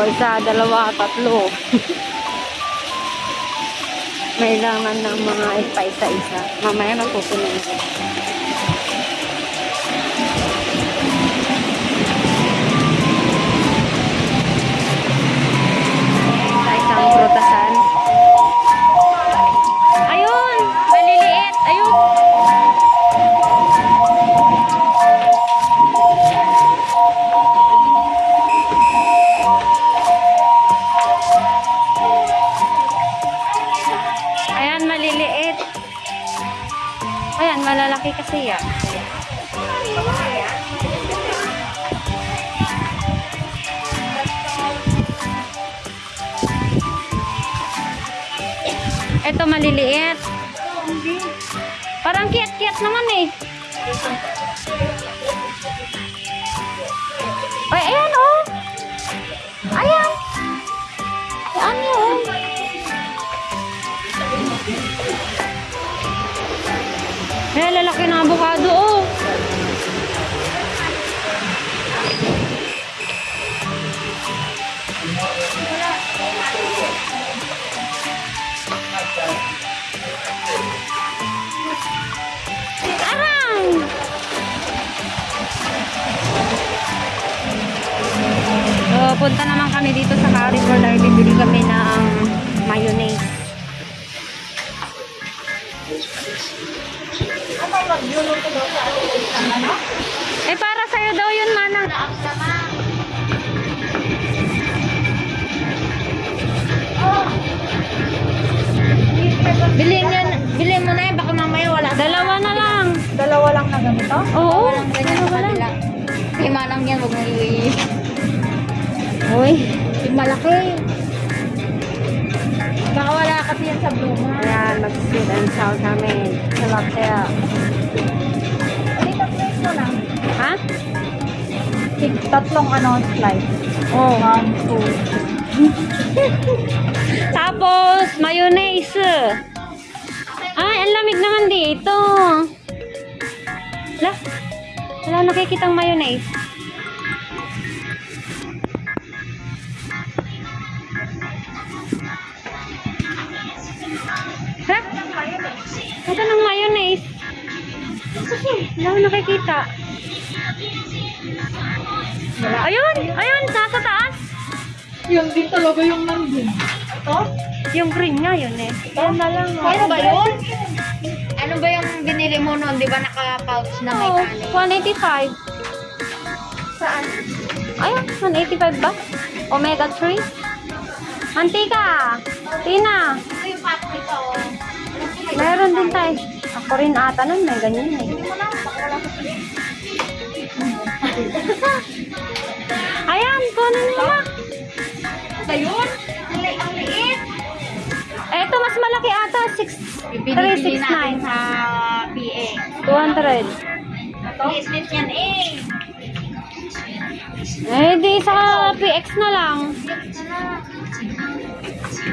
Isa, dalawa, tatlo. Kailangan ng mga ipa-isa-isa. Mamaya magpupunin ko. Malalaki kasi yan. Ito maliliit. Parang kiyat-kiyat naman eh. Eh, lalaki ng avocado, oh. So, punta naman kami dito sa Carrefour dahil bibili kami ng mayonnaise. Eh, para sa'yo daw yun, Manang. Bilhin yan, bilhin mo na yan, baka mamaya wala. Dalawa na lang. Dalawa lang na ganito? Oo. Walang ganyan sa kabila. Lima lang yan, huwag mo i- Uy. Malaki. Baka wala kasi yan sa bluma. Ayan, mag-sit and sound kami. Sa Laptel. Dito, plate mo lang. Ha? Tig- Tatlong ano, slice. Oh. One, two. Tapos, mayonnaise. Ay, ang lamig naman dito. Wala. Wala nakikitang mayonnaise. Ito ng mayonnaise. Wala ko nakikita. Ayun! Ayun! Nasa taas! Yung din talaga yung nandun. Ito? Yung green nga yun eh. Ayan na lang. Ano ba yun? Ano ba yung binili mo noon? Di ba naka-pouch na may kanin? 185. Saan? Ayun, 185 ba? Omega 3? Mantika! Tina! Ito yung pack nito. Tayo. Ako rin ata nun, may ganyan eh. Ayan, kunin mo na. Ba yun? Ang li- ang liit. Eto, mas malaki ata. 6, Binibili natin 369. sa PA. 200. Liit-liit yan eh. Eh, di sa PX na lang.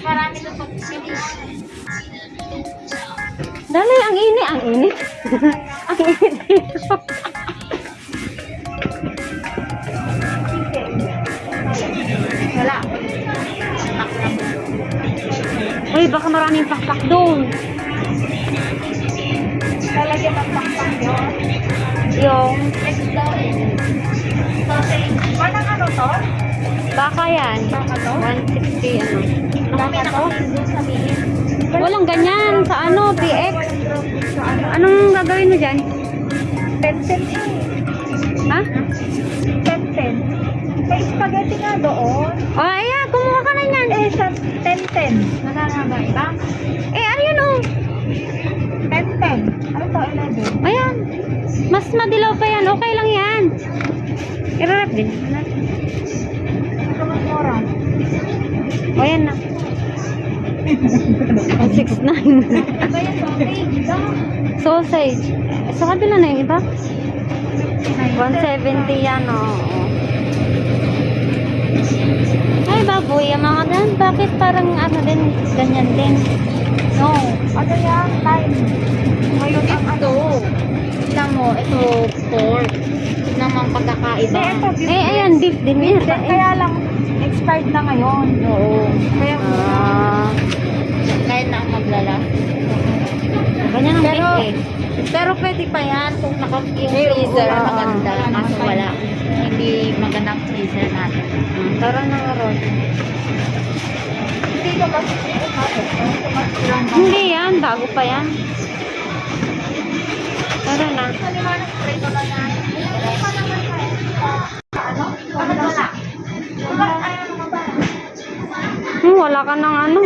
Marami na pag-sili. Dali, ang init. Ang init. ang init dito. Wala. Uy, baka maraming pakpak doon. Lalagyan ng pakpak yun. Yung, Next ano to? baka yan. Baka to? 160, ano. Baka to? Walang ganyan sa ano, PX. Anong gagawin mo dyan? 10-10 eh. Ha? 10-10. May spaghetti nga doon. Oh, ayan, kumuha ka na yan. Eh, sa 10-10. Nakakaba ba? Eh, ano yun oh? 10-10. Ano to? 11. Ayan. Mas madilaw pa yan. Okay lang I-wrap din. Ito. O, yan na. 169. Iba yung sausage. Daw. Sausage. Sa kabila na yung iba? 170 yan, oh. Ay, baboy. Ang mga gan. Bakit parang ano din, ganyan din? No. Ano yan? Time. Ngayon ang ano. Tignan mo, ito pork. Ang pagkakaiba. Eh, ayan, beef din yan. Then, kaya lang, expired na ngayon. Oo. Kaya Ah, kahit na maglala. ganyan ang Pero, cake eh. pero pwede pa yan kung naka yung Eh, freezer oo, maganda. oo. Kaso wala. Hindi magandang freezer natin. Hmm, Tara na nga ron. Hindi ka kasi Hindi yan, bago pa yan. Tara na. Hmm, wala ka ng ano.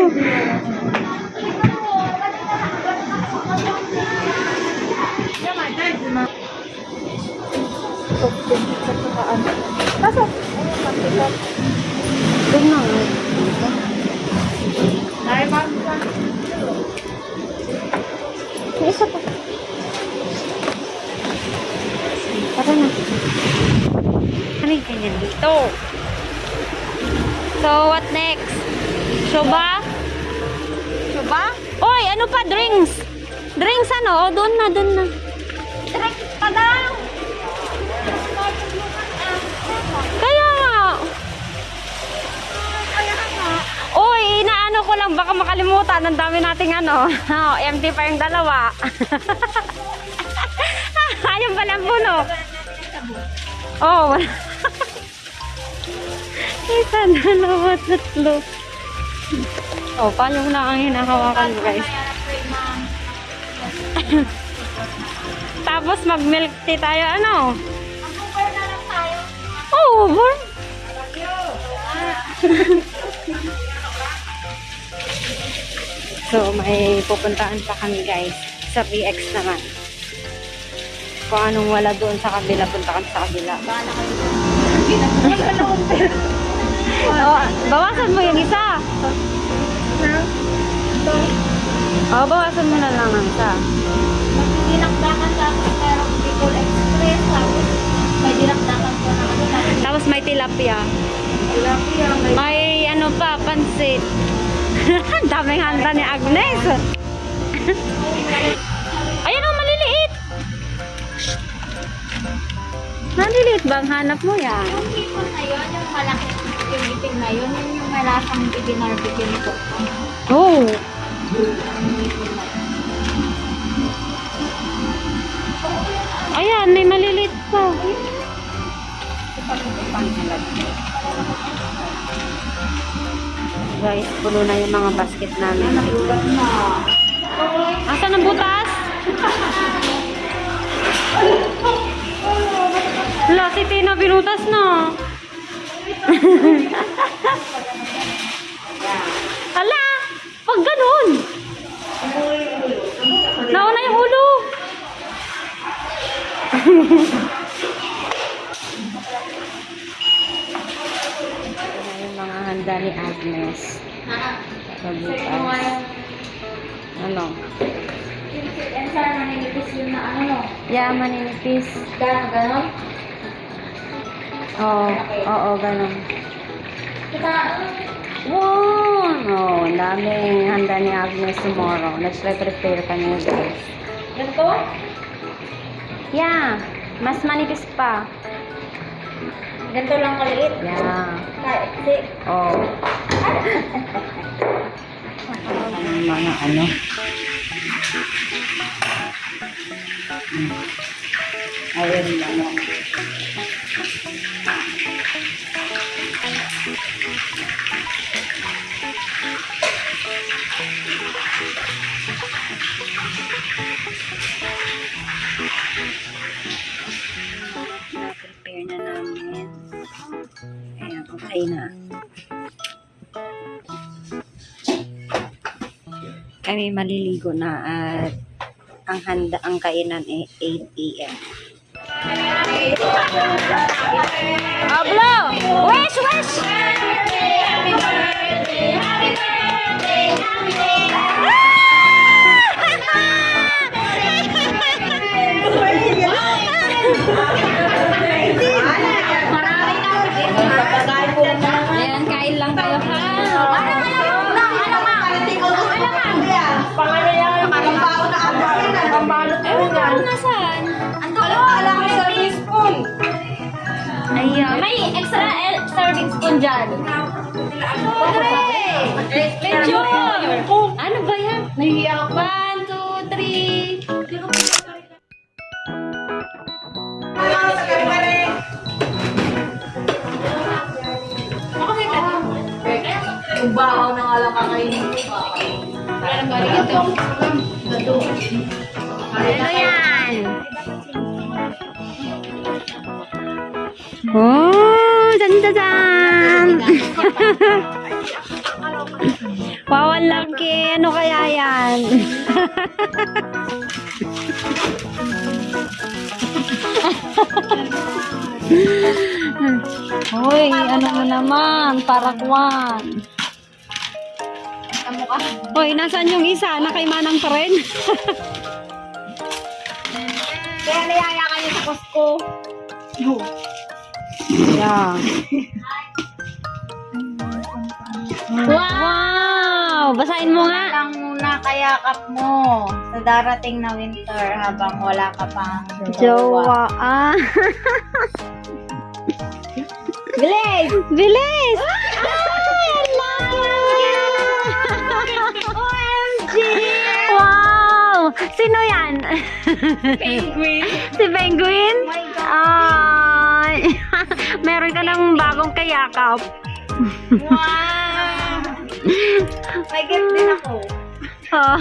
Doon na nga. ay? May isa pa. Na. Ano yung ganyan dito? So, what next? Shoba? Diba? Oy, ano pa? Drinks! Drinks ano? O, doon na, doon na. Direct pa daw! Kaya nga. Oy, inaano ko lang, baka makalimutan. Ang dami nating ano. Oh, empty pa yung dalawa. Ayun pala puno. Oh, wala. Isa, dalawa, tatlo. Oh, paano na ang hinahawakan mo, guys? Tapos mag-milk tea tayo, ano? Ang super na lang tayo. Oh, born. So, may pupuntaan pa kami guys. Sa PX naman. Kung anong wala doon sa kabila, punta kami sa kabila. Bahala kayo. Akong pera. Oh, bawasan mo yung isa. Ito. Oh, bawasan mo na lang ang isa. Dinakdakan sa akin merong Bicol Express. Tapos may dinakdakan ko na ano. Tapos Tapos may tilapia. tilapia. May May ano pa, pansit. Ang daming handa ni Agnes. Maliliit bang hanap mo yan? Yung hipon na yun, yung malaki yung itim na yun, yun yung may lasang ibinarbecue nito. Oh. Ayan, may maliliit pa. Guys, puno na yung mga basket namin. Asan ang butas? Wala, si Tina binutas na. Hala, pag ganun. Nauna yung ulo. Yung mga handa ni Agnes. Sa bukas. Ano? And sana naninipis yun na ano no. Yeah, maninipis. Gano'n, gano'n. Oo, oo, ganun. Kita, Wow! Oh, ang daming handa ni Agnes tomorrow. Nag-prepare kami guys. ganito? Yeah, mas manipis pa. Ganito lang kaliit. Yeah. Kahit, si, Oh. Ang mga ano. Ayun lang. Na-prepare na namin. Ayan, okay na. Kami maliligo na at ang handa ang kainan ay 8 a.m. Ablo! Wish, wish! Ayan, Ayan. May extra el- serving spoon dyan. Medyo! Ano ba yan? Nahihiya ako. One, two, three. Yung bahaw na nga lang kakainin. Parang balik ito. Ano yan? Oh. Wow, ang laki. Ano kaya yan? Hoy, ano mo naman? Parakwan. Hoy, nasaan yung isa? Nakaimanang pa rin? Kaya niyaya kayo sa Costco. Yeah. Wow! Basahin mo nga. lang muna kayakap mo sa darating na winter habang wala ka pang Jowa. Ah. Bilis! Bilis! OMG! Wow! Sino yan? Penguin! si Penguin? Oh my God. Ay! Meron ka ng bagong kayakap. Wow! May gift din ako. Oh.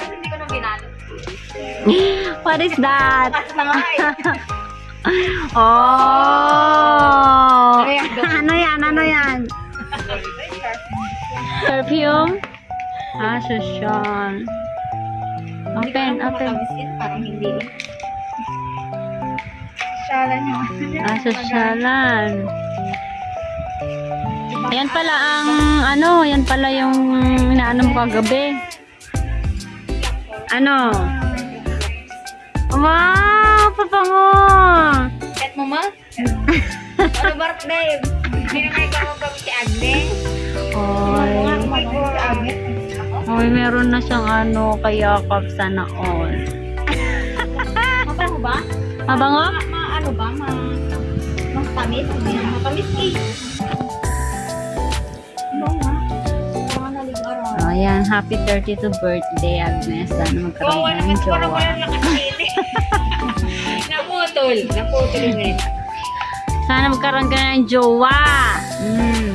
Hindi ko na binalo. What is that? Eh. Oh! Ano yan? ano yan? Ano yan? Perfume? Ah, social. Open, open. Parang hindi. Syalan nyo. Ah, sosyalan. Ayan pala ang, ano, yan pala yung inaano mo kagabi. Ano? Wow! Papango! Set mo ma? Ano birthday? Hindi na kayo kamagpapit si Agnes. Oy. Oy, meron na siyang ano, kayakap sana all. Mabango ba? Mabango? Ma, ma ano ba? Ma, matamis? Hindi na matamis eh. Ano ayan, happy 32 birthday, Agnes. Sana magkaroon ka ng jowa. nakasili. Naputol. Naputol yung ganito. Sana magkaroon ka ng jowa. Mm.